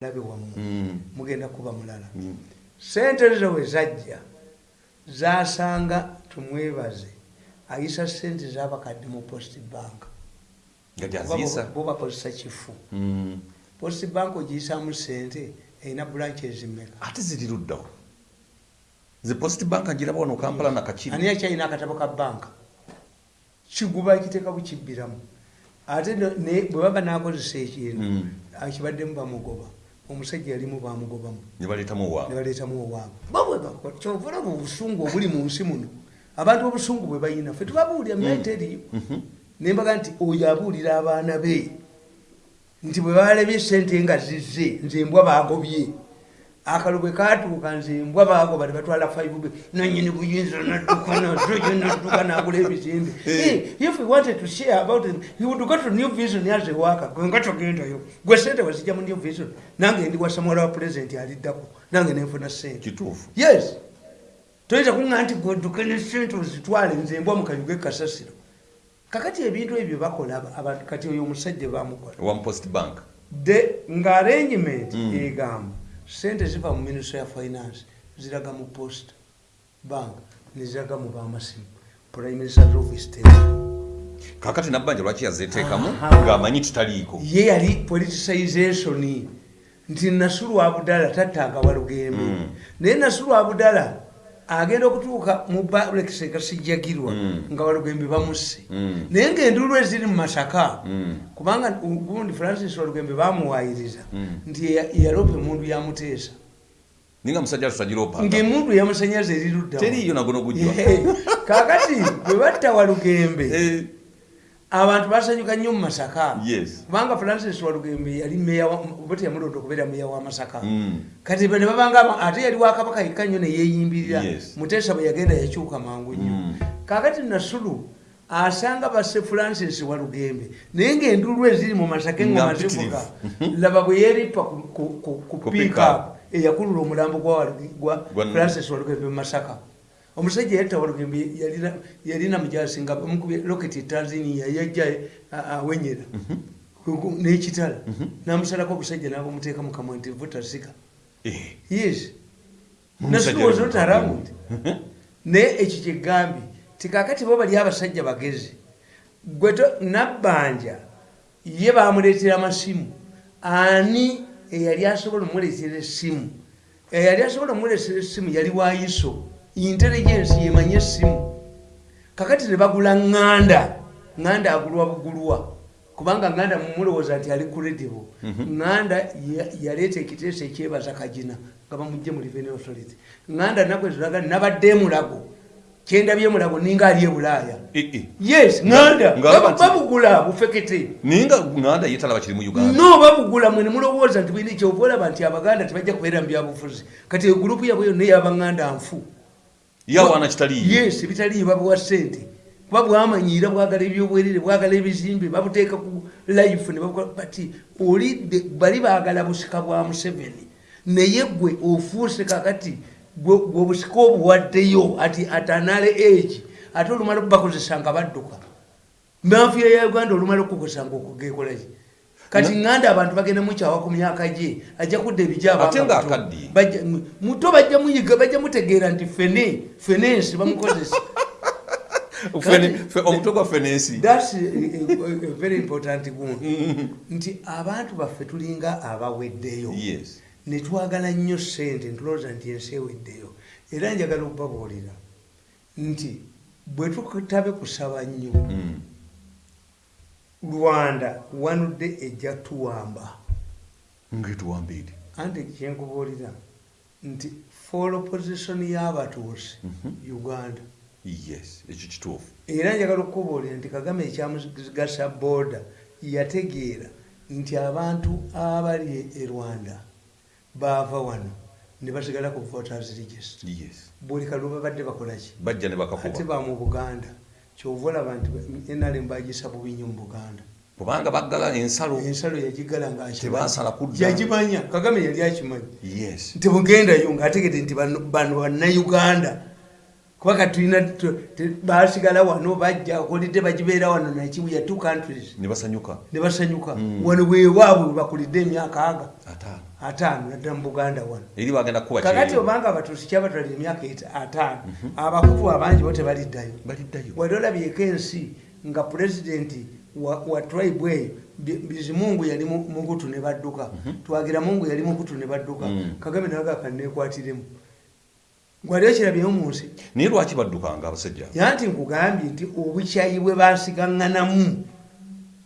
labe wamu Mm. mugenda kuba mulala. Mm. sente zo we zajja zasanga tumwebaze. Ayisa sente zabakadde mu post bank. Bo bakozesa kifu. Mm. post bank ogiyisamu sente erina branches mmeka? Ate ziri luddawo ze post bank ngiraba wano kampala nakakiri ani akyalina akatabo ka banka kiguba kiteeka bukibbiramu. Ate bwe baba nakozesa ekintu akibaddemu bamugoba omusajja yalimu bamugobamu. Owaabwe nebaleetamu owaabwe kyovulaba obusungu obuli mu nsi muno abantu obusungu bwe bayina fe tubabuulira mente eriyo nembaga nti oyo abuulira abaana be nti bwe balabye sente nga zizze nze embwa bagobye akalo bwe katuuka nze embwa bagoba ne batwala five nanyini buyinza nadduka nazo yo nadduka nagula ebizimbe. If we wanted to share about it he would go to new vision as a worker. Gwe nga togendayo gwe sente wazijja mu new vision nange ndi wasamuwala wa president aliddako nange nenfuna sente kituufu. Yes. Toyinza kuŋŋa nti godduke ne sente ozitwale nze embwa mukayuge kasasiro. Kakati ebintu ebyo bakola kati oyo omusajja bamukola one post bank. De nga arrangement Mm. egamba sente ziva mu ministry ya finance ziraga mu post bank neziraga mu bamasimu. Prime minister's office kakati nabbanja lwaki yazeteekamu? Ng'amanyi tutaliiko ye yali politicization. Nti nasulu abudala tattanga walugembe. Mm. naye nasulu abudala agenda okutuuka mu balekise kasijjagirwa Mm. nga walugembe bamusse Mm. naye ngaenduulu eziri mu masaka Mm. kubanga gundi francis walugembe bamuwayiriza nti ya- yalopa emundu yamuteesa ninga musajja tutagiroopanga ngaemundu yamusanyaza erirudda teriiyo nagono gujjwa kakati bwe batta walugembe Eh, abantu basanyuka nnyo mu masaka. Kubanga francis walugembe yali oba teyamulonda okubeera meya wa masaka. Mm. kati ne babanga aba- ate yali wakabaka yekka nnyo neyeyimbirira Yes. muteesa bwe yagenda yakyuka mangu nnyo. Mm. kakati nasulu asanga basse francis walugembe naye ngaenduulu eziri mu masaka engoma zivuga laba bwe yeeripa ku- up eyakulula omulambo Gwa- francis walugembe mu masaka omusajja yatta walugembe yalina- mujasi nga bamukubye loketi tanzania yajja awenyera. Ku- n'ekitala. Namusalako obusajja nabumuteeka mu kamwa nti vutasika Eh, yes. Yali oti arawundi naye ekyo kyegambye tikakati bo bali abasajja bagezi gwe to- nabbanja ye bamuleetera amasimu. Ani eyali asobola omuleetera essimu? Eyali asobola omuleetera essimu yali wayiso intelligence yemanye essimu. Kakati ne bagula ŋŋanda ŋŋanda agulwa bugulwa kubanga ŋŋanda mumulowooza nti ali credible. Ŋŋanda ya- yaleeta ekiteeso ekyebaza kagina nga bamugje mu revenue authority. Ŋŋanda naku eziraga nabadde emulago kyendabye emulago ninga ali ebulaaya yes ŋŋanda. babugula bufekete. Naye nga ŋŋanda ye talaba kiri mu uganda? No babugula mwe nemulowooza nti bwini kyova olaba nti abaganda tebajja kubeera mu byabufuzi kati egurupu yabwe yonna ey'abaŋŋanda nfu yawaana kitaliiyo. Yes bitaliyo babuwa sente kuba bwamanyiira bwagala ebyobwerere bwagala ebizimbe babuteeka ku life ne babukola. Bati oli de- bali baagala busika bwa museveni. Naye gwe ofuuse kakati gwe obusika obuwaddeyo ati atanale egi ate olumala okubakozesa nga badduka. Mafiya ya uganda olumala okukozesa nga okugekolaki kati ŋŋanda abantu bagenda mukyawa ku myaka gye ajja kudda ebijaba Ate nga akaddiye. muto bajja muyiga bajja mutegeera nti fene fenensi bamukozesa. Omutwe gwa fenensi thats very important one. Nti abantu baffe tulinga abaweddeyo. Netwagala nnyo sente ntulowooza nti ensi eweddeyo. Era njagala okubabuulira nti bwe tutabe kusaba nnyo Mm. Rwanda wanudde ejja tuwamba. Ngetuwambiire anti kyenkubuulira nti for opposition y'abatuusi uganda. Yes ekyo kituufu. Era njagala okukubuulira nti kagame ekyamugasa booda yategeera nti abantu abali e rwanda baava wano ne basigala ku voters register. Yes. Buli kalulu babadde bakolaki bajja ne ate bakakuba ba mu buganda kyova olaba nti nrm bagisa bubi nnyo mu buganda kubanga baggala ensalo ensalo yagigala nga Tebasala kudda. yagimanya kagame yali akimanyi. Yes. Nti bugendayo ngaategedde nti bano bano bannayuganda kuba katulina basigala wano bajja kolidde bagibeera wano nakibuya two countries. Ne basanyuka. Ne basanyuka. Mm. wano bwewaabwe bakulidde emyaka aga. Ataano. Naddala mu buganda wano. Eri bagenda kukuba kakati kyeyo obanga abatuusi kyabatwalira emyaka ataano abakufu abangi bo tebaliddayo. Baliddayo. Wali olabyeko ensi nga pulezidenti wa, tribe eyo Bi- bizimungu yali mu- mukutu ne badduka. Twagira mungu yali mukutu ne badduka. Mm. kagame nagaka nekwatiremu gwaliyo kirabyeyo mu nsi? Naye lwaki baddukanga abasajja? Yanti nkugambye nti obukyayi bwe basigaŋŋanamu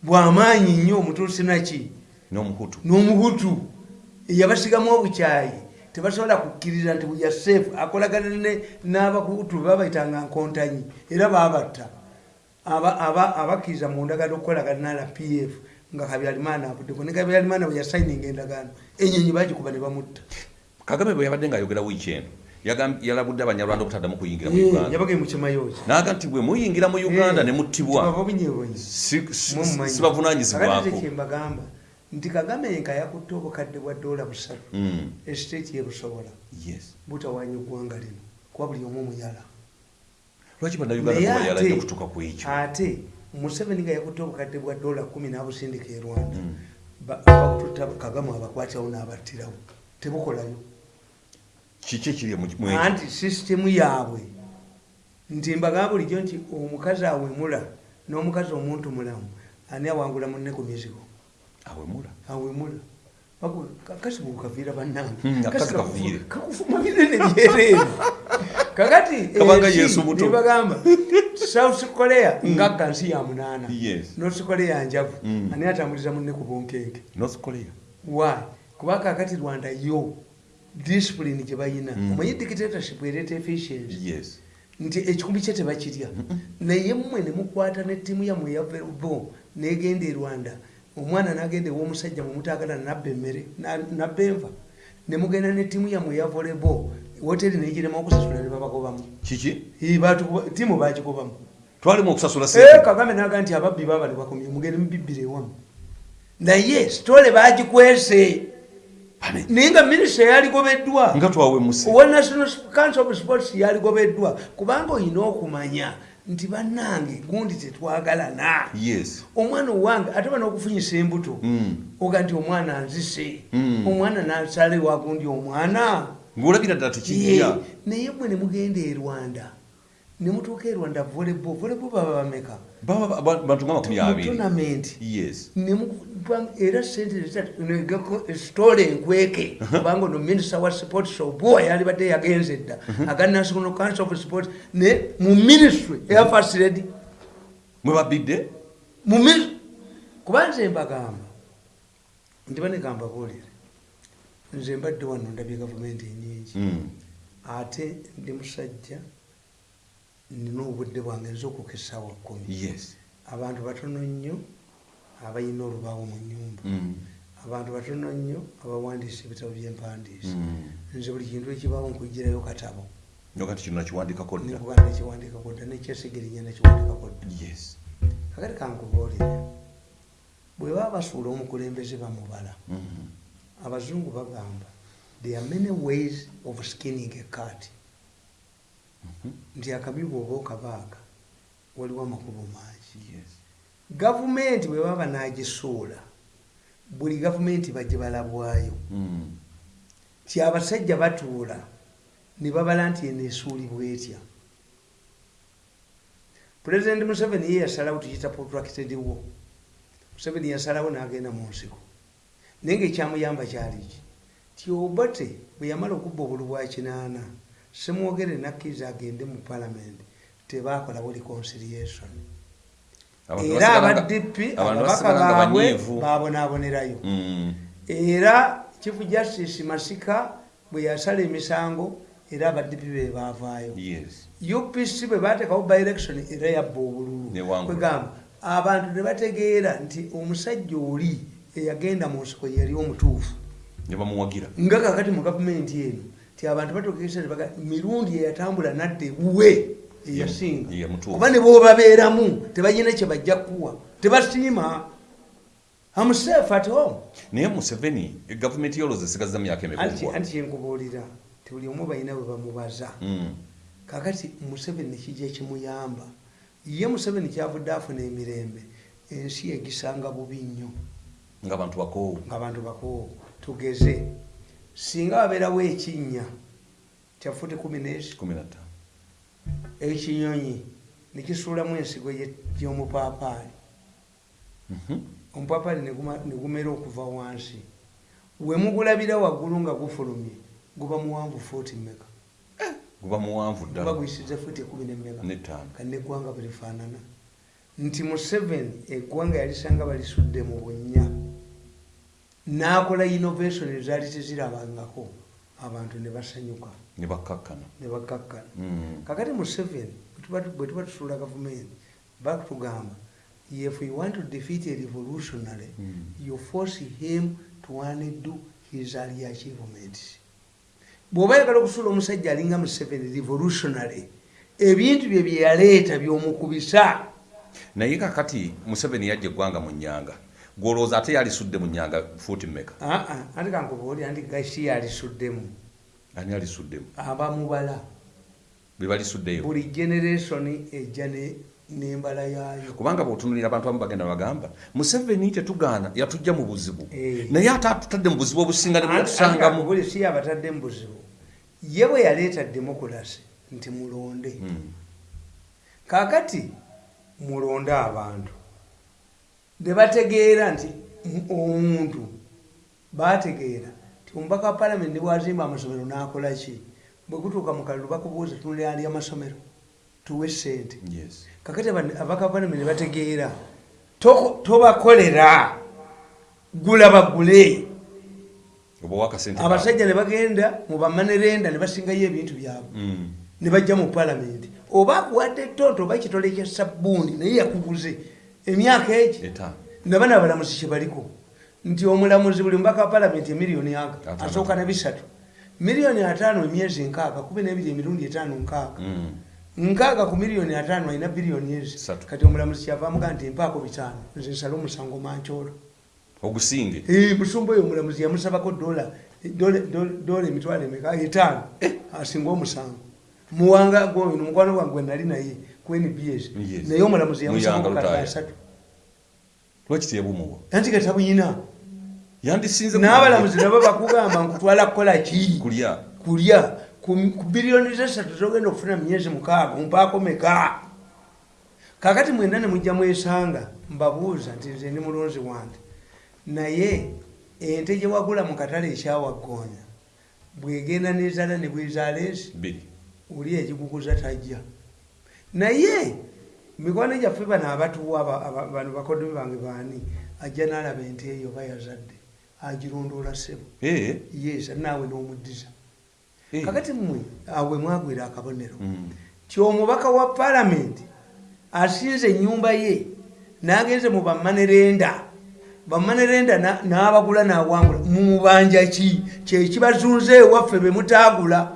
bwamaanyi nnyo omutuusi naki n'omuhutu. N'omuhutu. Eyabasigamu obukyayi. Tebasobola kukkiriza nti buya seefu akolagana ne- n'abahutu babayitanga nkontanyi. Era babatta Aba- aba- abakkiriza mu ndagaano okukolagana na rpf nga kabyalimaana abuddeko ne kabyalimaana bwe yasayininga endagaano. Enyonyi bagikuba ne bamutta. Kagame bwe yabadde ng'ayogera wiiki eno yalabudde abanyarwanda obutaddamu kuyingira mu uganda. yabagaye mu kimayooki naga nti bwe muyingira mu uganda ne muttibwa sibavunanyizibwako nti kagame nga yakutte obukadde bwa doola busatu Mm, esiteeti yebusobola butawanya eggwanga lino kuba buli omu omuyala. Lwaki bannayuganda Naye tebayalajja ate- okutuuka ku ekyo? ate museveni nga yakutte obukadde bwa doola kumi n'abusindika e rwanda Mm. ba- abakututta kagame abakwatirawo n'abattirawo. Tebukolayo kiki ekyo anti sisitemu yaabwe? Nti mbagamba bulijjo nti omukazi awemula n'omukazi omuntu mulamu ani awangula munne ku mizigo awemula. Awemula. Kasi bukaviira bannange. Hmm, binene byereere. Kakati muto. nebagamba south korea ngagga nsi ya munaana. North korea njavu. Mm. ani atambuliza munne ku bunkenke? North korea. Why? Kuba kakati rwanda yo discipline gye bayina. Mm. omanyi dictatorship ereeta efficiency? Nti ekikumbi kye tebakirya. Naye mmwe ne mukwata nettiimu yammwe eya bo negenda e rwanda. Omwana nagenda ew'omusajja mumutaagala nabba emmere na- nabba enva. Ne mugenda nettiimu yammwe eya volebo woteri negirema okusasula ne babagobamu. Kiki? Ttiimu bagigobamu twalimu okusasula Eh, kagame naga nti ababbi babali bakomye mugende mubibbire ewamu. Naye sitole bagikwese naye nga minisita yaligobeddwa. Nga twawemuse owa national council of sports yaligobeddwa. Kubanga olina okumanya nti bannange gundi tetwagalana. Yes. Omwana owange ate bana okufunyisa embuto Mm. oga nti omwana nzise Mm. omwana nasale wagundi omwana. Ng'olabira ddala tekijja naye mwe ne mugenda e rwanda ne mutuuka e rwanda volebo volebo baba bameka? Bantu nga makumi abiri tonament yes. Era sente sitole enkweke. Kubanga ono minisita wa sports obuwa yalibadde yagenze dda. Aga national council of sports. Ne mu ministry eya first lady mwe babidde mu mi- kuba nze mbagamba ndi banegamba buulire nze mbadde wano ndabye gavumenti enyingi Mm. ate ndi musajja nina obudde bwange nza okukesa wa kkumi yes. Abantu batono nnyo abalina olubaawo mu nyumba Mm. abantu batono nnyo abawandiisa ebitabo byempandiisa Mm. nze buli kintu ekibaawo nkugirayo katabo. Nyoga nti kino nakiwandikako dda nekuba nekiwandikako dda nekyesigerinya nekiwandikako dda yes. Kakati kankubuulire bwe baba basuula omukulembeze bamubala Mhm. abazungu bagamba there are many ways of skinning a cat nti akabi bwoba okabaaga waliwo amakubo mangi. Gavumenti bwe baba nagisuula buli gavumenti bajje balabwayo. Mm. ti abasajja batuula ne babala nti eno esuulibwa etya? Pulezidenti museveni ye yasalawo tukiyita protracted war. Museveni yasalawo n'agenda mu nsiko. Naye ngaekyamuyamba kyaliki ti obote bwe yamala okubba obulu bwa kinaana semwogere nakkiriza agende mu palamenti tebakolawo reconciliation era abantu ababaka baabwe babonaabonerayo Mm. era chief justice masika bwe yasala emisango era abadipi be baavaayo. Yes. Upc bwe bateekawo by election era yabba obululu. Kwegamba abantu ne bategeera nti omusajja oli eyagenda mu nsiko yali omutuufu. Nga kakati mu gavumenti eno ti abantu batokeesa nebaga mirundi eyatambula nadde buwe eyasinga. kuba ne bobabeeramu tebalina kye bajja kuwa tebasiima amusafe at home. Naye museveni gavumenti yolooza esigaza myaka anti emikugwa anti kyenkubuulira ti buli omu balina bwe bamubaza. Mm. kakati museveni kijja kimuyamba. Ye museveni kyavudde afuna emirembe ensi egisanga bubi nnyo. Nga bantu bakoowu. Ngaabantu bakoowo tugeze singa wabeerawo ekinnya kya futi kumi 15 ekinyonyi nekisuulamu ensigo y'omupaapaali omupaapaali neguma- negumera okuva wansi. We mugulabira waggulu nga gufulumye guba muwanvu futi meka guba muwanvu ddala. Guyisiza futi ekumi nemeka netaano kandi eggwanga balifaanana nti museveni eggwanga yalisanga balisudde mu bunnya n'akola innovation ezaali tezirabangako. Abantu ne basanyuka. Ne bakkakkana ne bakkakkana Mm. kakati museveni bwe tuba tusuula gavumenti bakutugamba if you want to defeat a revolutionary Mm. you force him to undo his early achievements. Bw'oba yagala okusuula omusajja alinga museveni revolutionary ebintu bye bye yaleeta by'omukubisa. Naye kakati museveni yajja eggwanga mu nyanga gwolowooza ate yalisudde mu nyanga fuuti mmeka? Aa ati kankubuulira nti gasi yalisuddemu ani alisuddemu abamubala be balisuddeyo buli generation ejja ne- n'embala yaayo. Kubanga bwotunulira abantu abamu bagenda bagamba museveni tetugaana yatujja mu buzibu. Eh. naye ate atutadde mu buzibu obusinga ne bwatusangamu buli si abatadde mu buzibu. Ye bwe yaleeta demokulasi nti mulonde. Mm. kaakati mulonde abantu ne bategeera nti m- omuntu. Bategeera ti omubaka wa palamenti nebwazimba amasomero n'akola ki? Bwe gutuuka mu kalulu bakubuuza tunulira ali amasomero tuwe sente Yes. kakati aba- abaka ba palamenti ne bategeera tobakolera. Gula bagule. Abasajja ne bagenda mu bamanerenda ne basingayo ebintu byabwe. Mm. ne bajja mu palamenti oba akuwadde tonto oba kitole kya sabbuuni naye yakuguze emyaka egi etaano naba nabalamuzi kyebaliko nti omulamuzi buli mubaka wa palamenti emiliyoni aga Ataano. asooka ne bisatu. Miliyoni ataano emyezi nkaaga kumi nebiri emirundi etaano nkaaga. Mm. nkaaga ku miliyoni ataano alina biliyoni ezi. Kati omulamuzi kyava amuga nti empaako bitaano nze nsale omusango mankyolo ogusinge? Eh, musumba oyo omulamuzi yamusabako dola dola- emitwalo emeka etaano. Asinga omusango muwanga gwoyo nomukwano gwange gwenali naye ku nbs naye omulamuzi Muyanga yamusabako Lutaaya. kata asatu. Lwaki teyebumuwa anti gatabuyina yandisinze n'abalamuzi nabo bakugamba nkutwala kukola ki? Kulya. Kulya. Ku biliyoni zesatu zogenda okufuna mu myezi mukaaga mumpaako meka. Kakati mwena ne mujja mwesanga mbabuuza nti nze ndi mulonzi wange. Naye ente gye wagula mu katale ekyawagoonya bwegenda nezaala ne bwezaala ezi oli egikukuza tajja. Naye mikwano gyaffe bano abatuwa aba- aba- bano bakoddomi bange baani ajja n'alaba ente eyo bayazadde agirondoola ssebo. Eh, yes naawe n'omuddiza. Eh. kakati mmwe awe mwagwira akabonero. Mm. ti omubaka wa palamenti asinze ennyumba ye n'agenze mu bamanerenda bamanerenda na- n'abagula n'awangula mubanja ki? Kyekibazunze ewaffe be mutaagula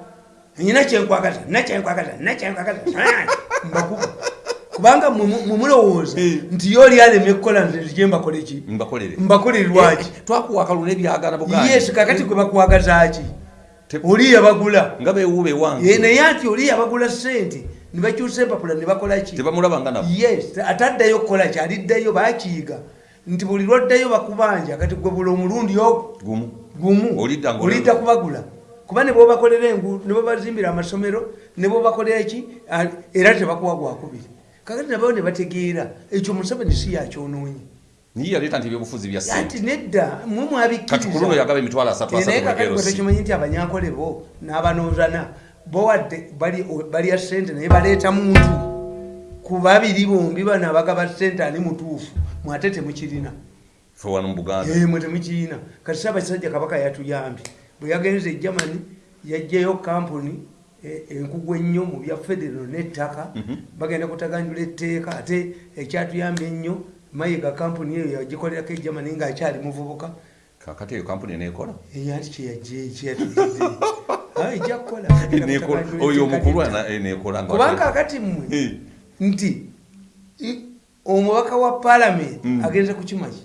nyina kyenkwagaza nakyenkwagaza nakyenkwagaza mbakuba. Kubanga mwe mu- mwe mulowooza Eh. nti yo oli alemye kukola nze nzije mbakole ki? Mbakolere. Mbakolerwaki Eh, twakuwa akalulu n'ebyagala buganji. yes kakati gwe bakwagazaki Te- oli yabagula. nga beewuuba Ye, ewange naye ati oli yabagula sente ne bakyusa empapula ne bakola ki? Tebamulaba nga nabo. Yes ataddayo kukola ki? Aliddayo bakiyiga nti buli lwoddayo bakubanja kati gwe buli omulundi ogwo gumu. Gumu. Olidda kubagula kuba ne bobakolera enguudo ne bobazimbira amasomero ne bobakolera ki? Ah, era tebakuwa gwakubiri kakati nabayo ne bategeera ekyo museveni si yakyonoonye niye yaleeta nti ebyobufuzi bya ati sente? nedda mwe kati ku luno mwabikkiriza yagaba emitwalo asatu Eh, naye asatu kakati tekimanyi nti abanyankole bo n'abanoozana bo wadde bali- balya sente naye baleeta muntu. Ku babiri bombi bano abagaba sente ani mutuufu mwate temukirina. Fe wano mu buganda. Mwe temukirina. Kati saabasajja kabaka yatuyambye bwe yagenze e germany yajjayo kampuni enkugu ennyo mu bya federo n'ettaka. Bagenda kutaganjula etteeka ate ekyatuyambye ennyo mayiga kampuni eyo yagikolerako e germany ngaakyali muvubuka. Kakati eyo kampuni eneekola eyanti kyeyajkyeyatugidde ejja kukola Eneekola. oyo omukulu ana- eneekola nga kubanga akati mmwe nti omubaka wa palamenti Mm. agenze kukimaki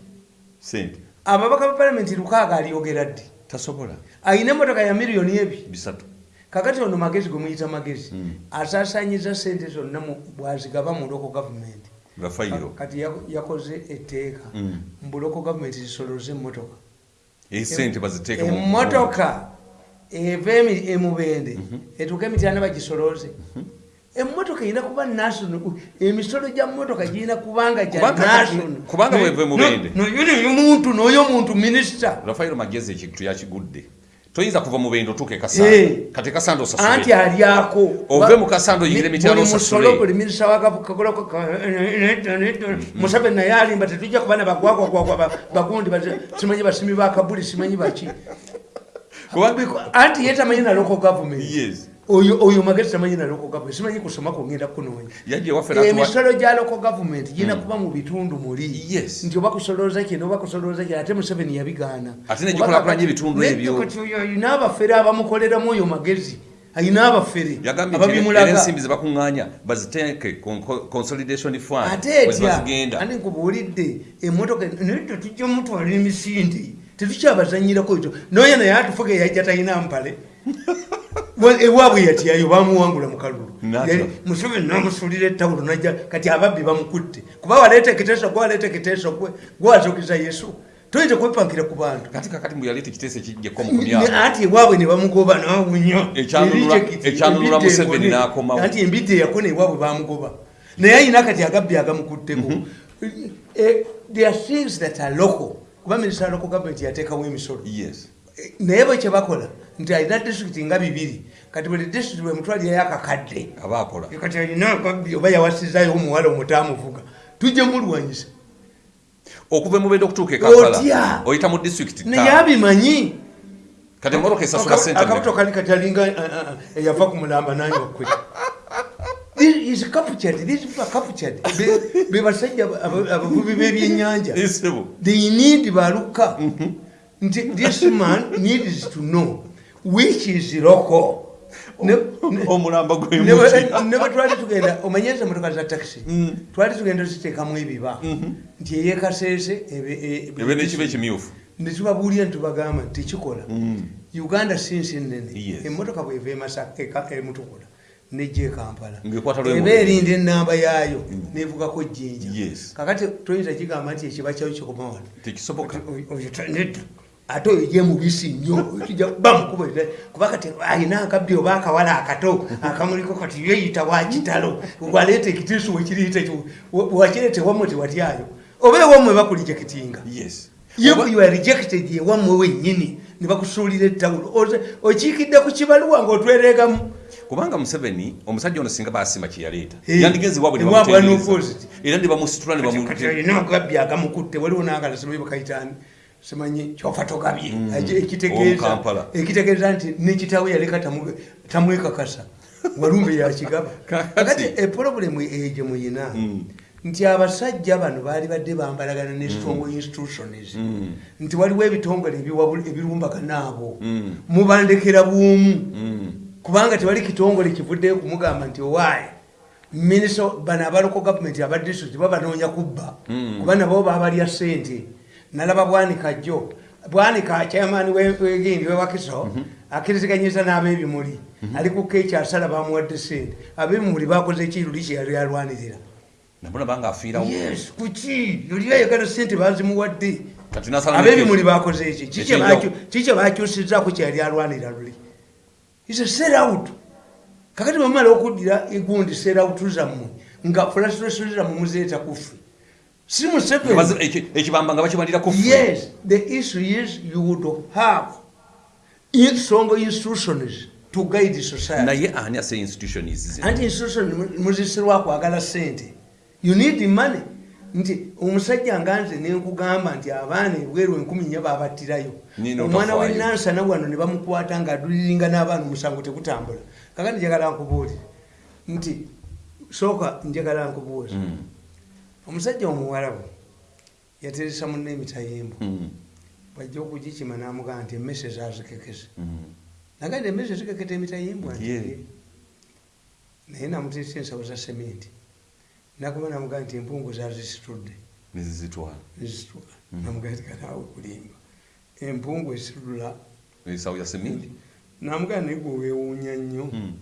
sente ababaka ba palamenti lukaaga alyogera ddi tasobola ayina emotoka ya miliyoni ebiri bisatu. Kakati ono magezi gwe muyita magezi. Mm. asaasaanyiza sente zonna bwazigaba mu loko gavumenti nga fayiro kati ya- yakoze etteeka. Mm. mu loko gavumenti zisoloze emmotoka. Esente baziteeke mu- emmotoka eva emubende. Mhm. etuuka emityaana bagisoloze emmotoka erina kuba national emisolo gya mmotoka girina kubanga gya Kubanga- national kubanga bweva emubende. noyo muntu noyo muntu minisita rafayiro magezi ekintu yakigudde toyinza kuva mu bendo otuuka ekasando Eh. kati ekasando anti osasule alyako Ove mu kasando oyingire emityalo Buli osasule. buli minisita wakakolako musabe naye alimba tetujja kubana bagwagwagwagwa bagundi simanyi basimi bakabuli simanyi baki Kuba- anti ye tamanyi na local government Yes. Oyo oyo magezi tamanyi na local government simanyi kusoma kugenda kunoonya emisolo gya local government girina kuba mu bitundu muli. Nti oba kusolooza kino oba kusolooza kino ate museveni yabigaana. Ate ne gikulaakulanya ebitundu ebyo. kati oyo ayina abafere abamukoleramu oyo magezi ayina abafere yagambye nti era ababimulaga ensimbi zebakuŋŋaanya baziteeke consolidation fund ate bwe etya? zibazigenda ani nkubuulidde emmotoka naye tetujja mutwala emisinde tetukyabazanyirako ekyo. Noyo naye atufuga eyajja talina mpale ewaabwe yatyayo bamuwangula mu kalulu. Nata. Yali- museveni namusuulira ettawulo najja kati ababbi bamukutte. Kuba waleeta ekiteeso gwe waleeta ekiteeso gwe gwazukiza yesu. Toyinza kwepankira ku bantu. Kati kakati mbu yaleeta ekiteeso ekijjeko mu Ne- kumyaka anti ewaabwe ne bamugoba nawunya. Ekyanunula- Museveni n'akomawo. anti embidde yakona ewaabwe bamugoba naye ayina kati agabbi agamukutteko. Eh, there are things that are local. Kuba minisita local government yateekawo emisolo. Eh, naye bwe kyebakola nti alina disitulikiti nga bibiri. Kati buli disitulikiti bwemutwalirayo akakadde kati alina oba yawasizayo omuwala omutaamuvuga tujje mulwanyisa okuva emubendo okutuuka ekampala oyita mu district naye abimanyi kati emmotoka esasula sente akabuto kali kati alinga uh, uh, uh, eyava ku mulamba nanywa kwe This is captured, these people are captured. Be- basajja aba- abavubi b'ebyennyanja. They need baluka. Nti this man needs to know which is local omulamba ne gwemuki bwe- twali tugenda omanyeza motoka za taxi? Twali tugenda ziteekamu ebiba. Nti eyekaseese ebe nekiba ekimyufu netubabuulira netubagamba nti tekikola uganda sinsi nene Yes. emotoka bweva emutukula nejja ekampala eba erinda enamba yaayo nevugako jjinja. Kakati toyinza kigamba nti ekiba kyayo kikoma wano. Tekisoboka. Oyo ta- nedda ate oyo gye mubisi nnyo tujja bamukuba kuba kati ayina akabbi oba akawala akato akamuliko kati yeyita wakitalo waleeta ekitiisu wekiriyita wakireeta ewammwe tewatyayo oba ewammwe bakulijekitinga yes you, Oba- you are rejected ewammwe wennyini ne bakusuulira ettawulo okiikidde ku kibaluwa ng'otwereegamu kubanga museveni omusajja ono singa basima kyeyaleeta Eh, yandigenzi n'opposite. era ne bamusitula ne bamu- kati alina agabbi agamukutte waliwo n'agala simanyi bakayitani simanyi kyofa togabye Eki- ekitegeeza nti nekitawe yaleka tamwekakasa walumbe yakigaba kakati epolobulemu egye muyina nti abasajja bano baali badde bambalagana ne strong institutions nti waliwo ebitongole ebirumbagana abo mubandekera bwomu kubanga tewali kitongole kivuddeyo kumugamba nti owaayi minisita bano abaloko gavumenti aba district babanoonya kubba. Kuba nabo babalya sente nalaba bwanika jjo. Bwanika chairman wegindi wewakiso akkiriziganyiza n'abebimuli. Ali kukka ekyasala bamuwadde sente abebimuli bakoze ekiruli alwanirira. Banga afiirawo. Yes kuki yoli ayagala sente bazimuwadde. Abebimuli bakoze eki kiki bakyusizaako kyeyali alwanirira luli? Is serout kakati bamala okuddira egundi serout zammwe nga frustration zammwe muzeeta kufe si museveni ekibamba nga bakimalira ku yes the issue is you would have strong institutions to guide society. Naye ani ase institutions anti institution muzisirwa kwagala sente you need money. Nti omusajja nga nze nenkugamba nti abaana ebweru enkumi nya babattirayo omwana wenansana wano ne bamukwata nga aduliringa n'abaana omusango tegutambula kakati njagala nkubuulire. Nti sooka njagala nkubuuza Mm. Omusajja omuwalabu yateresa munne emitayimbo Mm. bajja okugikima namugamba nti emmese zazikekese Mm. nagandi emmese zikeketa. "Eh." naye namuteesa ensawo za sementi nakuba namugamba nti empungu zazisitudde. Nezizitwala nezitula namugamba nti kanaawe kulimba empungu esitula esawo ya semindi namugana naye gwe weewuunya nnyo. Mm.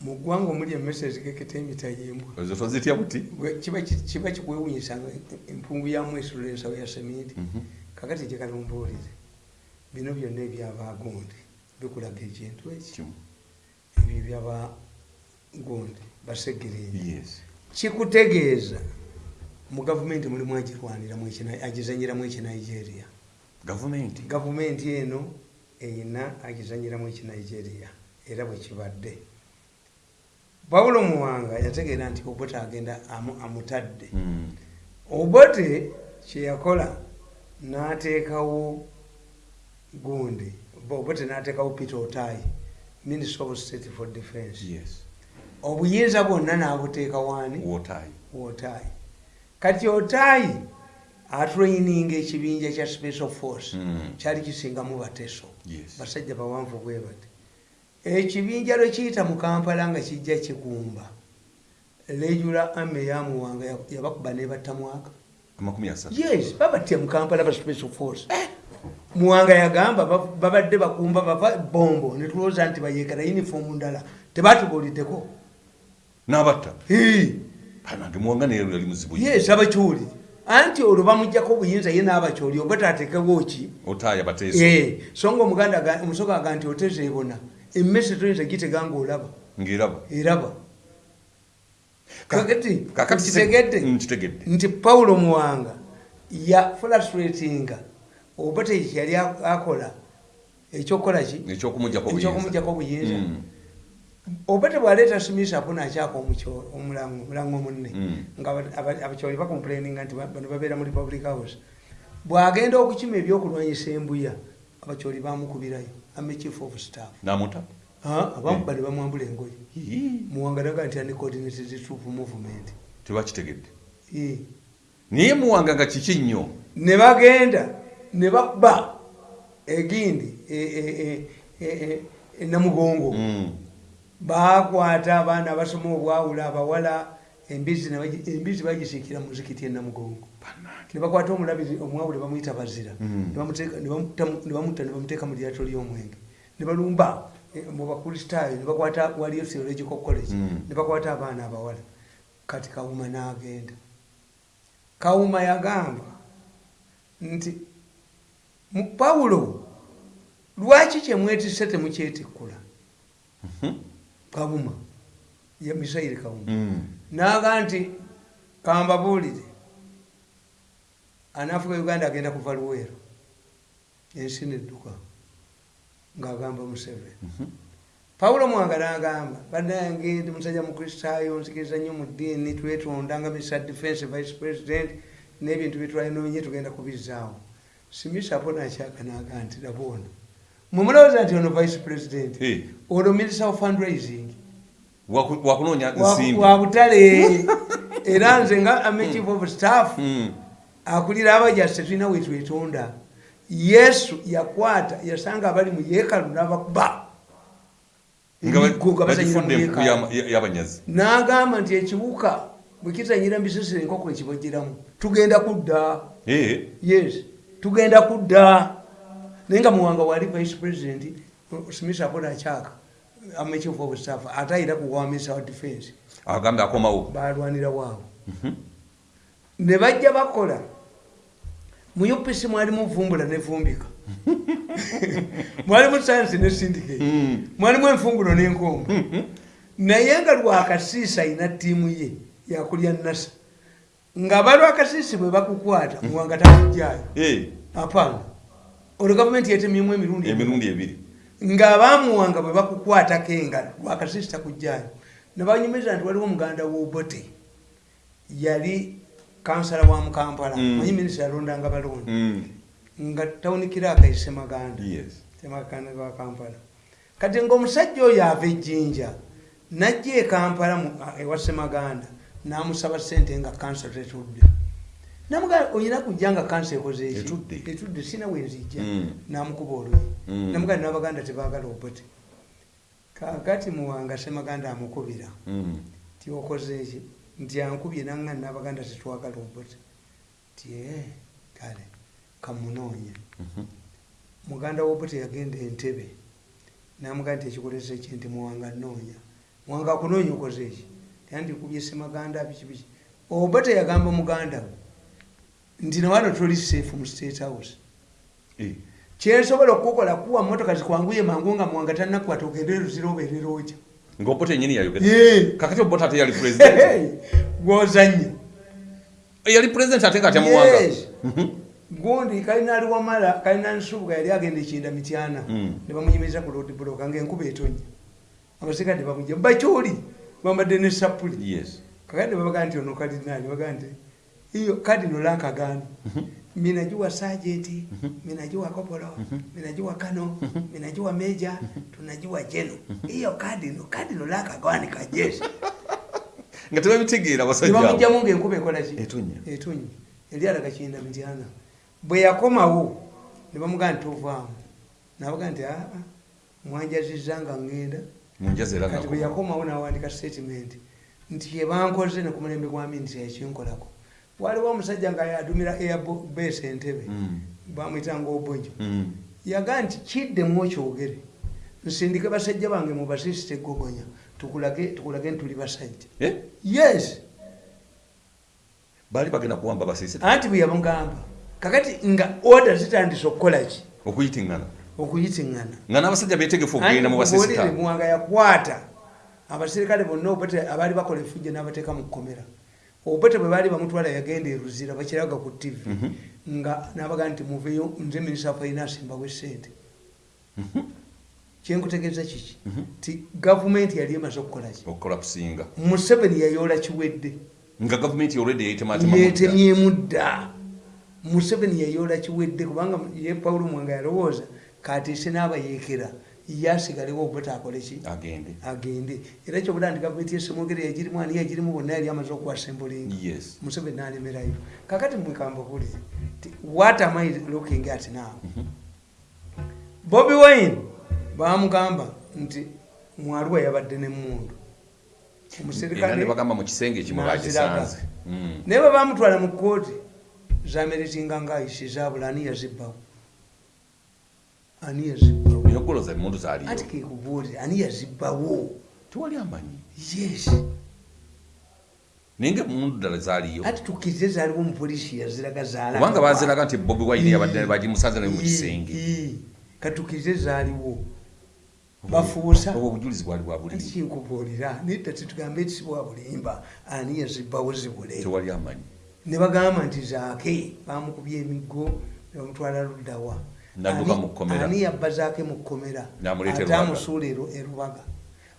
Mu ggwanga omuli emmese ezigeketa emita yembwa ezo tozitya buti? Kiba ki- kiba kikwewuunyisa nga empungu yamu esula ensawo ya seminti Mhm. kakati gye kalumbuulire bino byonna ebyabaagundi bikulaga ekintu eki? Kimu. Ebyo ebyabagundi basegereeni yes. Kikutegeeza mu gavumenti mulimu agirwaniramu agizanyiramu ekinigeria gavumenti? Gavumenti eno eyina agizanyiramu ekinigeria era bwe kibadde pawulo muwanga yategeera nti obote agenda amu- amutadde. Mm. obote kyeyakola n'ateekawo gundi obote n'ateekawo peter otayi minister of state for defense. Obuyinza bwonna n'abuteeka waani? Otayi kati otayi atraininga ekibinja kya special force. Mm. kyali kisingamu bateso. Basajja bawanvu bwe bati ekibinja lwe kiyita mu kampala nga kijja kigumba regula ame yamuwanga ya- yabakuba nebattamwaka yes babatya mu kampala ba special force muwanga yagamba ba- babadde bakumba bava bombo netulowooza nti bayekera uniform ndala. Tebatubuuliddeko n'abatta? Hii. panange muwanga neero yali muzibu. Yes abakyoli anti olwo bamugjako obuyinza ye n'abakyoli oba tatekewo ki? Otayi abateeso Eh, so nga omuganda omusoga aga nti oteze ebona emmese toyinza gitega ngaolaba ng'eraba eraba. Ka- kakati kitegedde Mm, nti pawulo muwanga ya frustratinga oba tekyali akola ekyokukola ki? Ekyokumugjako ekyokumugjako obuyinza. Mm. oba tebwaleeta simisa apo nakyaka omulango munne Mm. nga aba- aba- abakyoli bacomplaininga nti ba- bano babeera mu republic house bwagenda okukima ebyokulwanyisa embuya abakyoli bamukubirayo ame chief of staff. N'amuta? Abamuba ne bamwambula engoye. Hii. muwangalaga nti ani coordinated troop movement. Tebakitegedde? Naye muwanga nga kiki nnyo? Ne bagenda ne bakuba egindi e- e- e- e- e- e namugongo. Mm. bakwata abaana abasoma obwawula abawala embizi bagisiikira muzikiti enamugongo Bannange. ne bakwata omulabizi omwawule bamuyita bazira Mm. Ne bamuteeka- ne bamutta- ne bamutta ne bamuteeka mu lyato ly'omwenge ne balumba eh, mu bakristaayo ne bakwata waliyo theological college Mm. ne bakwata abaana abawala kati kawuma n'agenda kawuma yagamba nti "Mu- pawulo lwaki kyemwetise temukyetikkula Mhm. kawuma ye misairi kawuma Mm. Naga nti kambabuulire anaafuka uganda agenda kuva luweero. Ensi nedduka. Ng'agamba museveni. Mhm. pawulo mwanga n'agamba bannange ndi musajja mukristaayo nzikiriza nnyo mu ddiini twetonda nga misa defense vice president n'ebintu byetwalinoonye tugenda kubizaawo simisapo nakyaka n'agaa nti laboona mumulowooza nti ono vice president ono minister of fundraising wakunoonya wa nsimbi. wa butale. Era nze nga ame chief of staff Mm. akulira abajasi tetulina wetwetonda yesu yakwata yasanga abali mu yeekalu n'abakuba. N'agamba nti ekibuka bwe kizanyira mbisesere enkoko ekibagiramu tugenda kudda. Yes tugenda kudda. Naye nga muwanga wali vice president smith apoda akyaka ame chief of staff. Ate ayina kuwa minister wa defense. Agambe akomawo balwanira waabo Mhm. ne bajja bakola. Mu upc mwalimu vumbula nevumbika mwalimu science ne syndicate. Mm. mwalimu enfungulo n'enkombo naye nga lwakasiisi ayina ttiimu ye yakulya nasa nga balwakasiisi bwe bakukwata muwanga takujjayo Eh, apaana olwo gavumenti yetemyemu emirundi emirundi ebiri ng'abaamuwanga bwe bakukwatako engalo lwakasiisi takujjayo nebanyumiza nti waliwo muganda w'obote yali kansala wa mukampala Mm. manyi minisita yalondanga balonda Mm. nga tawunikira akayise maganda Yes. temakanda wa kampala kati ngaomusajja oyo ava ejjinja najja e kampala mu- a- ewa semaganda namusaba sente nga kansa tetudde namugamba oyina kujja nga kansa ekoze eki Etudde. sina wenzijja Mm. namukuba oluyi. Mm. namugamba nabaganda tebagala obote kakati muwanga semaganda amukubira. Mm. ti okoze eki nti ankubye nanga nabaganda tetwagala obote ti "Eh, kale kamunoonya. Mhm. muganda wobote yagenda entebe. Namugaa nti ekikolesa eki nti muwanga noonya muwanga akunoonya okoze eki tiyandikubye semaganda bikibiki oba teyagamba muganda we nti nawano toli safe mu state house. Eh, kyensobola okukola kuwa motoka zikwanguye mangu nga muwanga tanakwata ogende ruzira obeerera otya? Ng'obota ennyini yayogera. Ye. kakati obota ate yali pulezidenti gwozanya yali pulezidenti ate nga tyamuwanga Yes. gundi kalina ali wamala kalina nsubuga yali agenda ekinda mityana. Mm. ne bamunyumiriza ku road block ngaenkuba etonya abasirikale bamujja bakyoli bambadde ne sapuli kakati babaga nti ono kadinali baga nti iyo kadino lankagano minajuwa sajenti minajuwa kopolo minajuwa kano minajuwa meja tunajuwa jeno iyo kadino kadino lakagwani kajeshi nga tebabitegeera basajja abo. nebamugjamu ngaenkuba ekolaki Etonnya. etonnya eri alaga kinda mityana bwe yakomawo ne bamugaa nti tovaamu nabaga nti aa mwanjaziza nga ngenda. Munjaza era kati bwe nga yakomawo nawandika statement. Nti kyebankoze ne ku mulembe gwa minisita yakinkolako waliwo omusajja nga yadumira airbase entebe Mm. bamwitanga obonjo Mm. yaga nti kiddemu okyogere nsindike basajja bange mubasisita egogonya tukulage tukulage nti tuli basajja. Eh, yes. Baali bagenda kuwamba basiise anti bwe yamugamba kakati nga oda zitandise okukolaki okuyitiŋŋana okuyitiŋŋana nga n'abasajja beetegefu okugenda mu basisita muwanga yakwata abaserikale bonna obete abaali bakola efujjo n'abateeka mu kkomera obete bwe baali bamutwala yagenda eruzira bakiraga ku tv nga nabaga nti muveyo nze minisita finance mbawe sente kyenkutegeeza kiki? Ti gavumenti yali emaze okukolaki okukola kusinga. Museveni yayoola kiwedde. Nga gavumenti yetematema yetemyemu dda museveni yayoola kiwedde kubanga ye pawulo mwanga yalowooza katiise n'abayeekera yasigalewo obute akoleki agende. Era kyobula nti gavumenti yesemogere yagirimu ani yagirimu bonna yali amaze okuwasembulinga museveni nalemerayo. Kakati mwekamba buli ti what am i looking at now? Bobi wine bamugamba nti mwaluwa yabadde nemundu era ne bagamba mu kisenge ekimu Naziraga. bakisanze Mm. naye bwe bamutwala mu kooti zameritinga ngaayisizabula ani yazibbawo ani yazibbawo eyoggoloza emundu zaaliyo ati kekubuulira ani yazibbawo? Tewali amanyi. Yes. Naye nga emundu ddala zaaliyo. Ati tukkirize zaaliwo omupoliisi yaziraga zaala kubanga baziraga nti bobi wine yabadde bagimusanze naye mu kisenge. katukkirize zaaliwo. Bafuusa. obwo obujulizi bwali bwa buliri kinkubuulira nedda tetugambe eti sibwa bulimba. Ani yazibbawo zibule? Tewali amanyi. Ne bagamba nti zaake bamukubye emiggo bamutwala luddawa N'adduka Ani- mu kkomera. ani yabba zaake mu kkomera ate amusuula eru- erubaga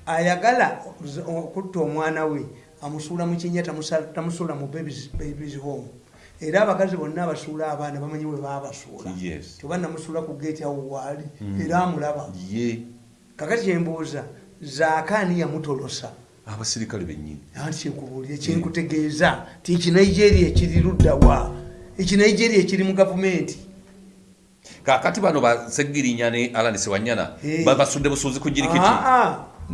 ayagala okutta omwana we amusuula mu kinya tamusuula mu babies home. Era abakazi bonna abasuula abaana bamanyi we babasuula Yes. toba namusuula ku geeti awo waali era amulaba. Kakati kyembuuza zaake ani yamutolosa? Abasirikale bennyini. Anti kyenkubuulira kyenkutegeeza ti ekinigeria ekiri luddawa ekinigeria ekiri mu gavumenti kakati bano basegirinya ne alanisi wanyana Eh. basudde busuuzi ku jirikiti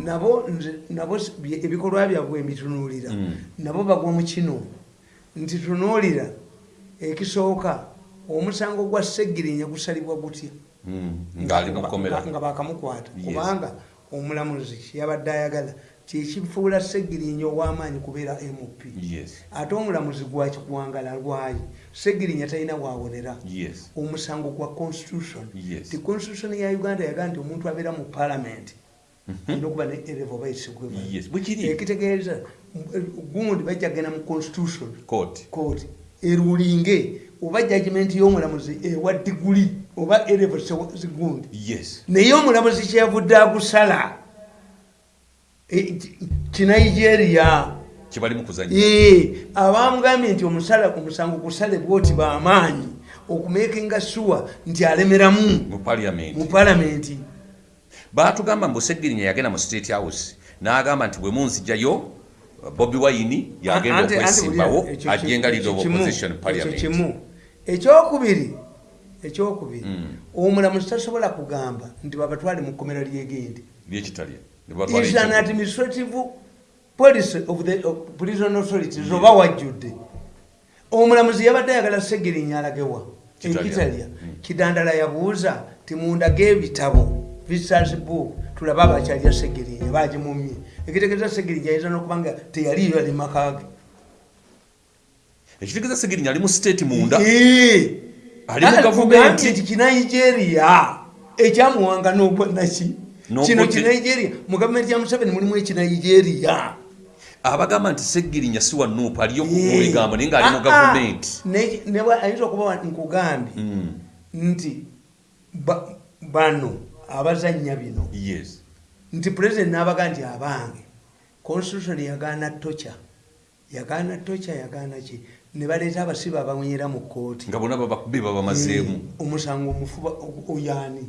nabo nze- nabo bye- ebikolwa byabwe mbitunuulira Mm. nabo bagwa mu kino. Nti tunuulira ekisooka omusango gwa segirinya gusalibwa gutya. Mm, kkomera. nga bakamukwata. Kubanga omulamuzi kyeyabadde ayagala kyekifuula segirinya ow'amaanyi kubeera mp ate omulamuzi gwakikwangala lwayi segirinya talina wawonera. Omusango gwa constitution. Ti constitution ya uganda yaga nti omuntu abeera mu parliament alina okuba ne erevo ekitegeeza gundi bajja kgenda mu constitution. Court. Court. Erulinge oba judgment y'omulamuzi ewa diguli oba erevo zigundi naye omulamuzi kyeyavudde agusala e- ki- kinigeria kibali mu kuzanya Ee, abamugambye nti omusala omusango gusale bwoti bamaanyi okumekinga sure nti alemeramu. Mu palamenti batugamba mbu segirinya yagenda mu state house n'agamba nti bwe munzijayo bobi wine yagenda okwesimbawo buli- ekyo ajje nga ki- leader of opposition parliament ekyokubiri ekyokubiri Mm. omulamuzi tasobola kugamba nti babatwale mu kkomera lyegende. Is an administrative policy of the prison authorities oba wajjudde omulamuzi yabadde ayagala segirinya alagewa Kitalya. ekitalya Mm. kidandala yabuuza ti mundaga ebitabo visitors book tulabe abakyalya segirinya bagimumye ekitegeeza segirinya ayinza nokuba nga teyaliyo yali makage ekitegeeza segirinya ali mu state munda. Ali mu gavumenti. tugambye nti kinigeria ekyamuwanga n'obwanaki kino ki- kinigeria mu gavumenti ya museveni mulimu ekinigeria abagamba nti segirinya si wa nuupu aliyo Eh. mu bigambo naye ngaali mu Ah, ah. gavumenti. Ayinza okuba nkugambye Mm. nti ba- bano abazanya bino nti pulezidenti n'abaga nti abange constitution yagaana toca yagaana toca yagaana ki? Ne baleeta abasibe abawonyera mu kooti nga bonna babakubi babamazeemu omusango omufuba oyaani?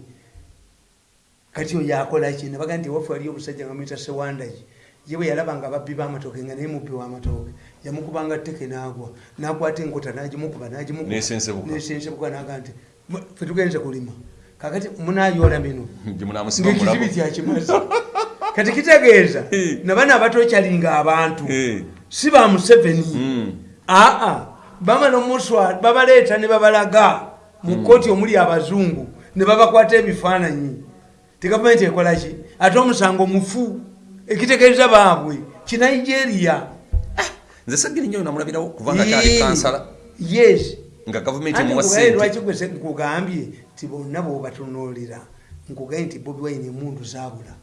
Kati oyo akola ki? Ne baga nti ewaffe waliyo omusajja nga muyita sewandaki ye bwe yalaba nga babbi b'amatooke nga naye mubbi w'amatooke yamukubanga tteke n'agwa n'akwata enkota n'agimukuba n'agimukuba. N'esensebuka. n'esensebuka n'aga nti "Mwe, ffe tugenze kulima. Kakati munayoola mino. Ngaekizibi mulabo kyakimazi kati kitegeeza nabana abatokyalinga abantu. Si ba museveni. Mm. aa bamala omuswa babaleeta ne babalaga mu kooti omuli abazungu ne babakwata ebifaananyi. Ti gavumenti ekola ki? Ate omusango mufu ekitegeeza baabwe kinigeria nze segirinya oyo namulabirawo kubanga kyali kansala. yes. Nga gavumenti Anti emuwa nkugaye lwaki sente gwe se- nkugambye ti bonna bwobatunuulira nkugaye nti bobi wayine emundu zabula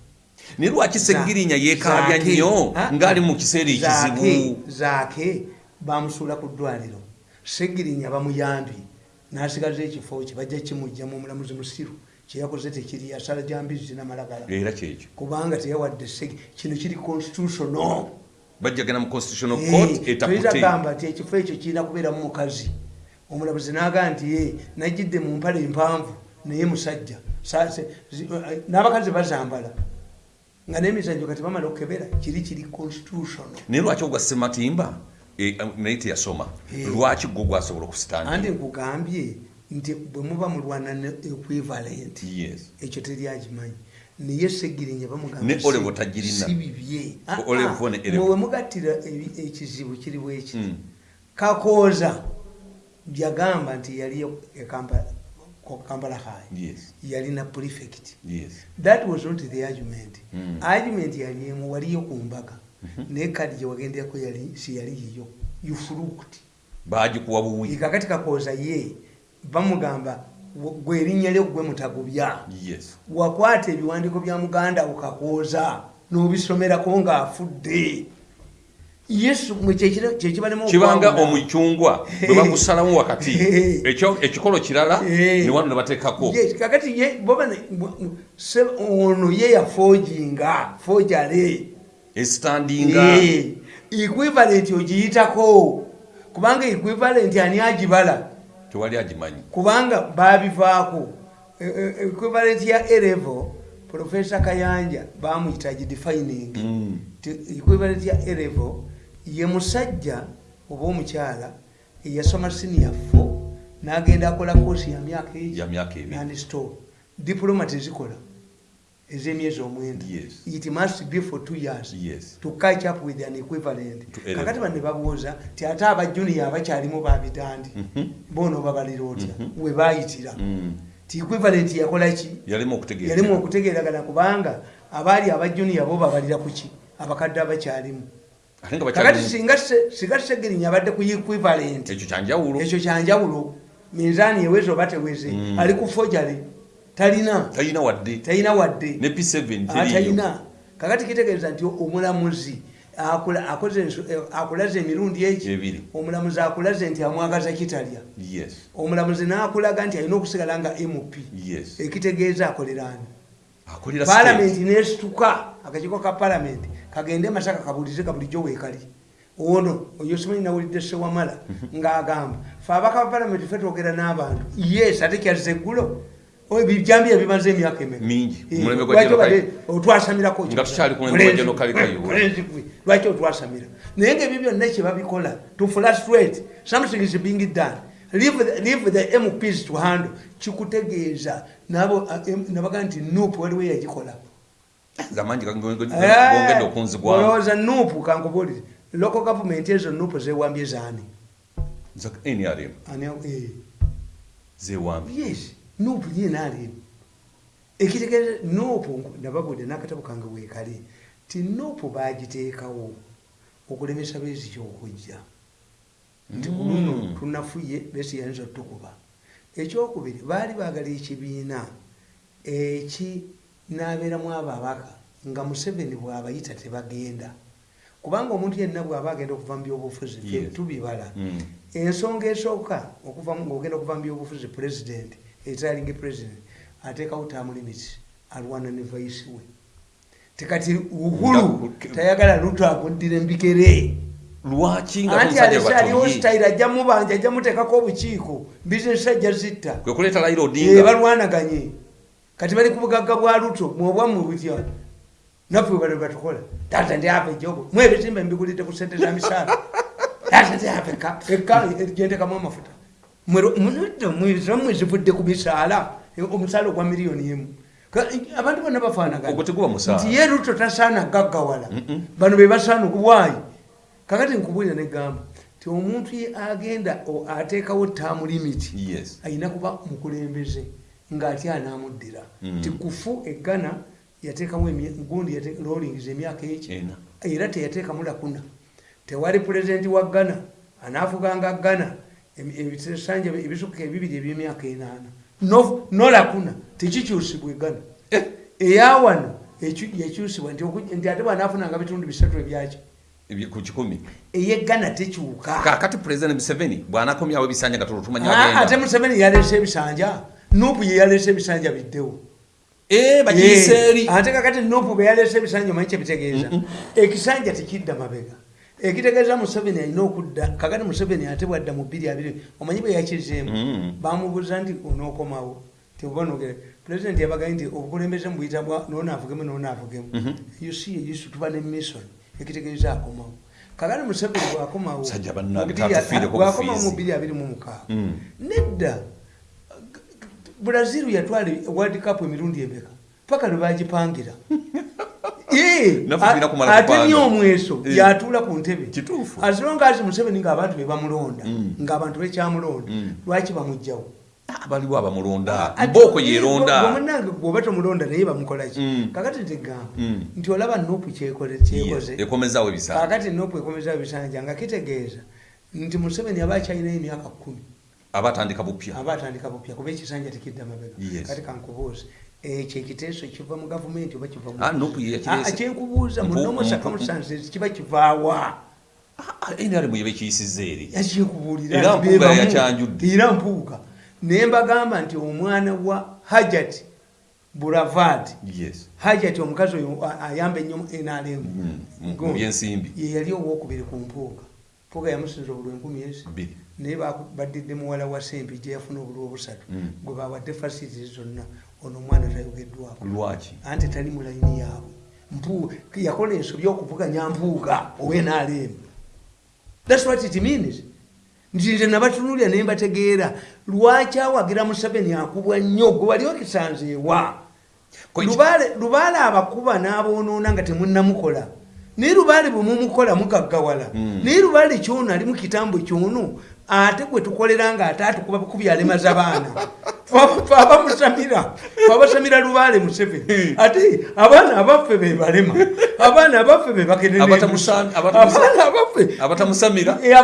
naye lwaki segirinya yeekabya Zaake. nnyo Ah, ng'ali mu kiseera ekizibu? Zaake, zaake bamusuula ku ddwaliro segirinya bamuyambye n'asigaza ekifo kye bajja kimugjamu omulamuzi musiru kyeyakoze tekiri yasala jambizi namalagala era kyekyo kubanga teyawadde segi kino kiri constitutional. Bajjagana mu constitutional court toyitagamba nti ekifo ekyo kirina kubeeramu mukazi. Omulamuzi naga nti ye najjidde mu mpale empanvu naye musajja. Zi- eh, n'abakazi bazambala. Nga n'emizanyo kati bamala okukebera kiri kiri constitutional. Naye lwaki ogwa sematimba eh, naye teyasoma. Eh. lwaki gwo gwasobola andi okusitandi nkugambye nti bwe muba mulwana ne equivalent ekyo naye Ne Olevo tagirina. si bibye. Ah, ah, mugattira ekizibu kiri bweki Mm. kakooza yagamba nti yali e Kampala- ko kampala high. Yalina prefect. That was not the argument. Mm. argument yali emu waliyo ku mbaga. Naye kadi gyewagenderako yali si yali yiyo yufulukuti bagikuwa buwi. Kakati kakooza ye bamugamba "Gwe- erinnya lyo gwe mutagubya. Yes. Wakwata ebiwandiiko bya muganda ukakooza n'obisomerako ng'afudde. Yesu mwe kyekira- kyekibalemu kibanga okwawula. omucungwa bwe bagusalamu wakati ekikolo kirala Eh. ne wano ne bateekako. Kakati ono ye yafojinga fojale. Esitandinga Eh, equivalent ogiyitako. Kubanga equivalent ani agibala tewali agimanyi. Kubanga babivaako E- e- equivalent ya erevo profesa kayanja bamuyita agidefining Mm. Equivalent ya erevo ye musajja oba omukyala eyasoma senior fo n'agenda akola koosi ya myaka egi nandistore diploma tezikola ez'emyezi omwenda Yes. it must be for two years yes. to catch up with an equivalent. Kakati bane babuuza ti ate abajuniya abakyalimu babitandi Mhm. boona obabalira otya? We bayitira. Mm. ti equivalent yakola ki? Yalimu okutegeera. Yalimu okutegeeragana kubanga abaali abajuniya bo babalira ku ki? Abakadde abakyalimu. Kakati singa se- singa segerinya abadde ku equivalent. Ekyo kyanjawulo. Ekyo kyanjawulo. Minzaani eweze oba teweze Mm. ali ku fojale talina. Talina wadde. Talina wadde. Ne p7 Ah, talina. Kakati kitegeeza nti omulamuzi eh, akulaze emirundi Ebiri. omulamuzi akulaze nti amwagaza kitalya. Yes. Omulamuzi n'akulaga nti alina okusigala nga mp yes. Ekitegeeza akoleraani state. nesituka akakiiko ka palamenti kagende masaka kabulize ka bulijjo weekali. Ono oyo simanyi nawulidde sewamala ng'agamba fe abaka ba palamenti fe twogera n'abantu. Yes ate kyazza eggulo bijambiya bimaze emyaka Mingi. Eh, otwasamira naye ngaebyo byonna kyebabikola to frustrate something is being done leave the, mps to handle. Kikutegeeza. Nabo nabaga nti nup waliwo yagikola. Eh, olowooza nup kankubulire local government ezo nup zewambye zaani? Eh. zewambi yes nup yenarem ekitegeeza nopu nababudde n'akatabo kange weekale ti nopu bagiteekawo okulemesa beeziki okujja nti ku luno tunafuye besi yayinza otukuba. Ekyokubiri baali baagala ekibiina ekinaabeeramu ababaka nga museveni bw'abayita tebagenda. Kubanga omuntu yenna bw'aba agenda okuva mu byobufuzi tubibala. Mm. ensonga esooka ngaogenda okuva mu byobufuzi pulezidenti etalinga pulezidenti ateekawo tamu limits alwana ne vaisi we. Tekati uhulu tayagala luto akuddira embikere lwaki anti alese aliwo sitayire ajja mubanja ajja muteekako obukiiko bizinesi ajja zitta. Balwanaganye. Kati bali ku bugagga bwa luto mwobwamu butya naffe bale batukola. Tata ndi apa ejobo mwebizimba mbigulidde ku sente za misaala. Tata ndi apa eka eka gendekamu amafuta mwezivudde ku misaala omusaala ogwa miliyoni emu. Abantu bonna bafaanagana. Ogwo teguba musaala. Nti ye luto tasaana gaggawala. Bano be basaana okuwaayi kakati nkubulira negamba ti omuntu agenda o- ateekawo taamu limiti ayina kuba mukulembeze ngaate anamuddira Mm. ti kufu eggana yateekamu gundi rolings emyaka eki? Era teyateekamu lakuna. Tewali pulezidenti wa ggana anaafuganga ggana em- ebisanja ebisukka ebibiri ebyemyaka enaana no no lakuna tekikyusibwa eggana Eh. eyawano yakyusibwa nti ate bwanaafunanga bitundu bisatu ebyaki ebye- ku kikumi. Eyeggana tekyuka kakati pulezidenti museveni bw'anakomyawo ebisanja nga tulutumanya Ah, museveni yaleese ebisanja. Nupu ye yaleese ebisanja biddewo. Eh, bagiyise eri ate kakati nupu bwe yaleese ebisanja omanyi kyebitegeeza ekisanja tekidda mabega ekitegeeza museveni alina okudda kakati museveni ate bwadda mu bbiri abiri omanyi bwe yakizeemu Mm. bamubuuza nti onookomawo? Tiobanogere pulezidenti yabagaye nti obukulembeze mubuyita bwa noonaavugemu noonaavugemu Mhm. yusi yeyisu tuba ne mission ekitegeeza akomawo. Kakati museveni bwakomawo Musajja bannange mu bwakomawo bbiri abiri mu mukaaga Mm. nedda brazil yatwala world cup emirundi emeka paka lwebagipangira ate kupanga. ni omweso Eh. yatuula ku ntebe Kituufu. azilongazi museveni ngaabantu bebamulonda Mm. ngaabantu bekyamulonda Mm. lwaki bamugjawo Ah, baliwo abamulonda mbooko eh, yeronda gwomunange gwoba tomulonda naye bamukolaki Mm. kakati tegamba Mm. nti olaba nopu kyekoze Yes, kyekoze ekomezaawo ebisanja kakati nopu ekomeza ebisanja nga kitegeeza nti museveni aba akyalinayo emyaka kumi aba atandika bupya aba atandika bupya kuba ekisanja tekidda mabega kati kankubuuza ekyo ekiteeso kiva mu gavumenti oba kiva mu- Ah. Ah, kyenkubuuza mu Mpu- normal mpu- circumstances kiba kivaawa. Nrm yeba ekiyisiza eri. Era mpuuga yakyanjudde. era mpuuga. Naye mbagamba nti omwana wa hajat buravad. Yes. Hajat omukazi oyo ayamba ennyo nrm Mm, mu- mu byensimbi. Ye yali owokubiri ku mpuuga. Mpuuga yamusinza obulwa enkumi ezi bbiri. Naye badidde muwala wa sempi gye yafuna obulwa obusatu. Mm. gwe bawadde facilities zonna ono omwana tayogeddwako lwaki? Anti tali mu layini yaabwe. Yakola ensobi okuvuganya mpuuga owenaalemu thats what it means. Nti nze nabatunulya ne mbategeera lwaki awagira museveni akubwa nnyo? Gwe wali okisanzeewa. Lubaale abakuba n'aboonoona nga temunnamukola. Naye lubaale bwe mumukola mugaggawala. Mm. naye lubaale kyono ali mu kitambo kyono ate gwe tukolera nga ate atukuba bukubi alemaza abaana Fe abamusamira abasamira lubaale museveni. Ate abaana abaffe be balema abaana abaffe be abatamusamira Eh,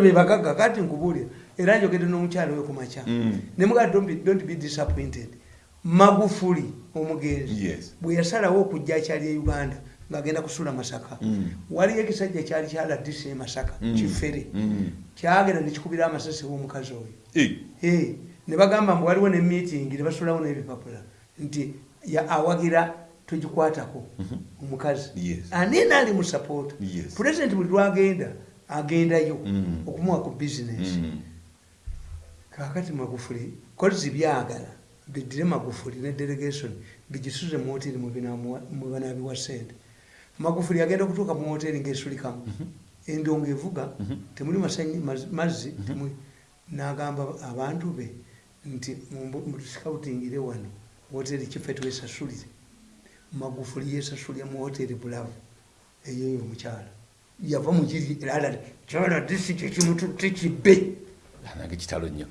be bagagga kati nkubuulira era njogedde n'omukyalo we kumakya Mm. ne mugaa don't be- disappointed. Magufuli omugenzi bwe yasalawo okujja akyali e uganda ng'agenda kusula masaka Mm. waliyo ekisajja kyali kyaladisi e masaka Mm. kifere Mm. kyagenda nekikubira amasasi w'omukazi oyo Eh, Eh, ne bagamba mbu waliwo ne meeting ne basulawo n'ebipapula nti ya- awagira tugikwatako omukazi Yes. ani naali mu support Yes. pulezidenti buli lwagenda agendayo Mm. okumuwa ku bizinesi mm. kakati magufuli kozi byagala biddire magufuli ne delegation bigisuze mu hoteri mwebanaabiwa sente magufuli agenda okutuuka mu hoteri ngaesulikamu endongo evuga temuli masanyi- maz- mazzi temuli n'agamba abantu be nti mutusikautingire wano hoteri kife twesasulire. Magufuli yesasulira mu hoteri bulavu eyoyo omukyala yava mukiri alala kyala disi kyekimututte kibbe kitalo nnyo.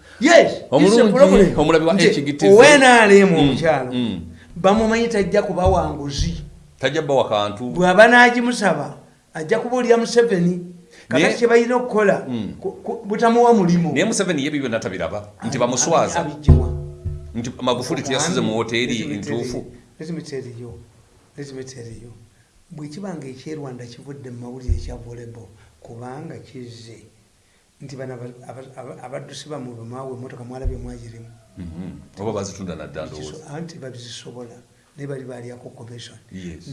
Omulabi wa HGTV. owenaalemu Mm, omukyalo mm. bamumanyi tajja kubawa nguzi tajja bbawa kantu. Bw'aba n'agimusaba ajja kubuulira museveni kakati kye balina okukola Mm. ku- ku- butamuwa mulimu. Naye museveni ye bibyo byonna tabiraba nti bamuswaza. Nti magufuli teyasize mu woteeri ntuufu. Letimiteeriyo letimiteeriyo bwe kibanga ekyerwanda kivudde mu mawulire ekya volebo kubanga kizze. Nti bano aba- aba- aba- abaddusi bamwe bemwawa emotoka mwalabye mwagirimu. Mhm. oba bazitunda nadda ndowooza. Anti babizisobola naye bali balyako commission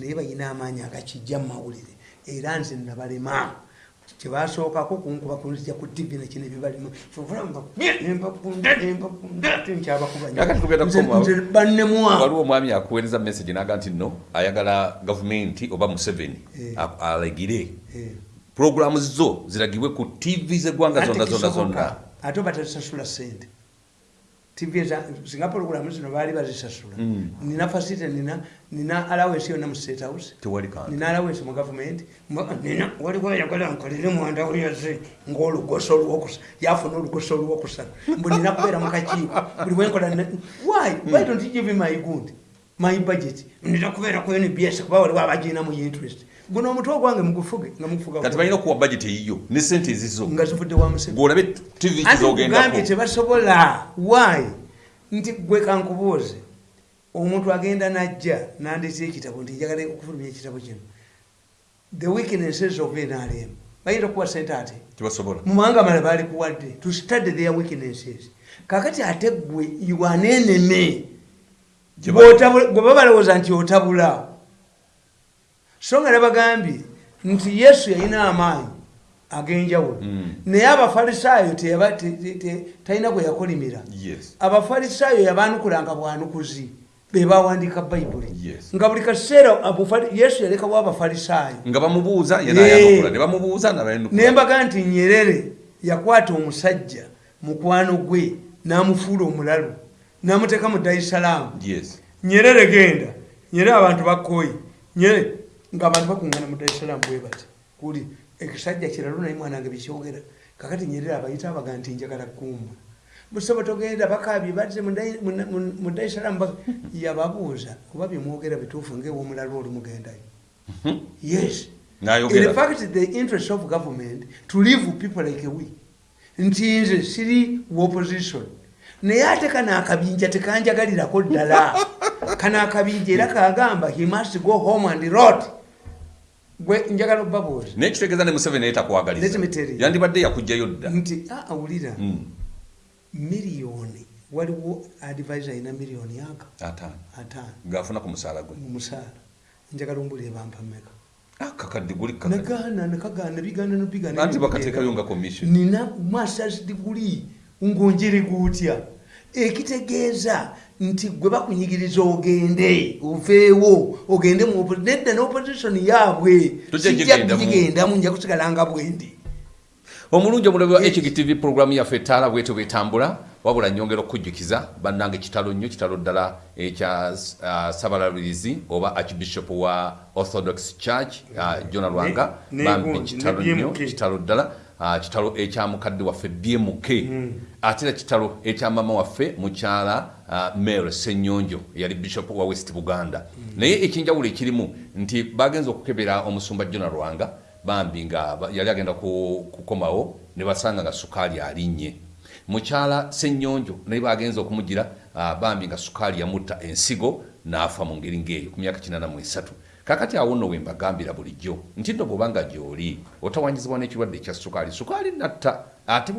naye balina amaanyi agakijja mu mawulire. Era nze nabalema kyebasookako kunkuba kunzija ku tv nekino ebibalimu nembakunda nembakunda ate Kakati tugenda kukoma- nkyabakubannze bannemwa waliwo omwami akuweereza message naga nti no ayagala gavumenti oba museveni Eh. alegire. Eh. puroguramu zo ziragibwe ku tv z'eggwanga zonna zonna zonna. Ate oba tazisasula sente tv singa pologulamu zino baali bazisasula. Mm. nina fasite nina nina alawensi yonna mu state house. Nina alawensi mu gavumenti nina waliwo ayagala nkolere mwanda oyaze ngaolugoso olwokusa yafuna olugoso olwokusatu mbu nina kubeera mu kakiiko. Buli bwenkola ne- why? Why don't you give me my good my budget? Nina kubeera ku nbs kuba waliwo abagina mu interest guno omutwe ogwange mugufuge nga mugufuga kati balina okuwa budget eyiyo ne sente ezizo. Nga zivudde wa museveni. Gweolabe tv anti kugambye kizogendako. tebasobola why? Nti gwe kankubuuze. Omuntu agenda najja nandetera ekitabo nti njagala okufulumya ekitabo kino. The weaknesses of nrm bayinza okuwa sente ate? Tebasobola mu mawanga mala balikuwadde to study their weaknesses. Kakati ate gwe iwaneneme gwe babalowooza nti otabula so nga nabagambye nti yesu yalina amaanyi ag'enjawulo. Mm. naye abafalisaayo talina gwe yakolimira. Abafalisaayo yabanukulanga bwanukuzi be bawandiika bayibuli nga buli kaseera yesu yalekawo abafalisaayo. Nga bamubuuza ye Yeah. nayanukula ne bamubuuza nabayanukula nembaga nti nyerere yakwata omusajja mukwano gwe n'amufuula omulalu n'amuteeka mu darisalamu yes. Nyerere genda. Nyerere abantu bakoyi nyerere ngaabantu bakuŋŋana mu darisalamu bwe bati kuli ekisajja kiralu naye mwanange bikyogera kakati nyerere abayita abaga nti njagala kumba busaba togenda bakabye bazze mu Dai- mu- mu- mu darisalamu bak- yababuuza oba byemwogera bituufu ngaewomulalu oli mugendayo. Yes. In fact the interest of government to live people like we nti nze siri opposition. Naye ate kano akabinja tekanjagalirako ddala. Kano akabinja era kagamba he must go home and rot gwe njagala obabuuza naye kitegeeza ne museveni naye takwagaliza Let me tell you. yandibadde yakugjayo dda. Nti "Ah, awulira. Mm. miliyoni. Waliwo advisor ayina miliyoni aga ataano. Ngaafuna ku musaala gwe. Mu musaala. Njagala ombulire bampa mmeka. Ah, kakadde guli nagaana nekagaana bigaana nobigaana anti bakateekayo nga commission. Nina masters degree ngonjere gutya. Ekitegeeza nti gwe bakunyigiriza ogende oveewo ogende mu nedda neopposition yaabwe. Sijja gigendamu. kugigendamu nja kusigala nga bwendi. Omulungi omulabi wa hgtv puroguramu yaffe ettaala bwetyo bwetambula wabula nyongera okukujjukiza bannange kitalo nnyo kitalo ddala ekya uh, sabalalirizi oba archbishop wa orthodox church uh, jona lwanga. Bambi kitalo nnyo kitalo ddala kitalo ekya mukadde waffe bmk ate era kitalo ekya mama waffe mukyala uh, mary senyonjo eyali bishop wa west buganda. Naye ekinjawulo ekirimu nti bagenza okukebera omusumba jona lwanga bambi nga yali agenda ku- kukomawo ne basanga nga sukaali alinnye. Mukyala senyonjo naye bagenza okumugira uh, bambi nga sukaali yamutta ensigo n'afa mu ngeri ng'eyo ku myaka 83 kakati awo nno we mbagambira bulijjo nti nno bw'obanga gy'oli otawanyizibwa n'ekirwadde ekya sukaali sukaali natta. Ate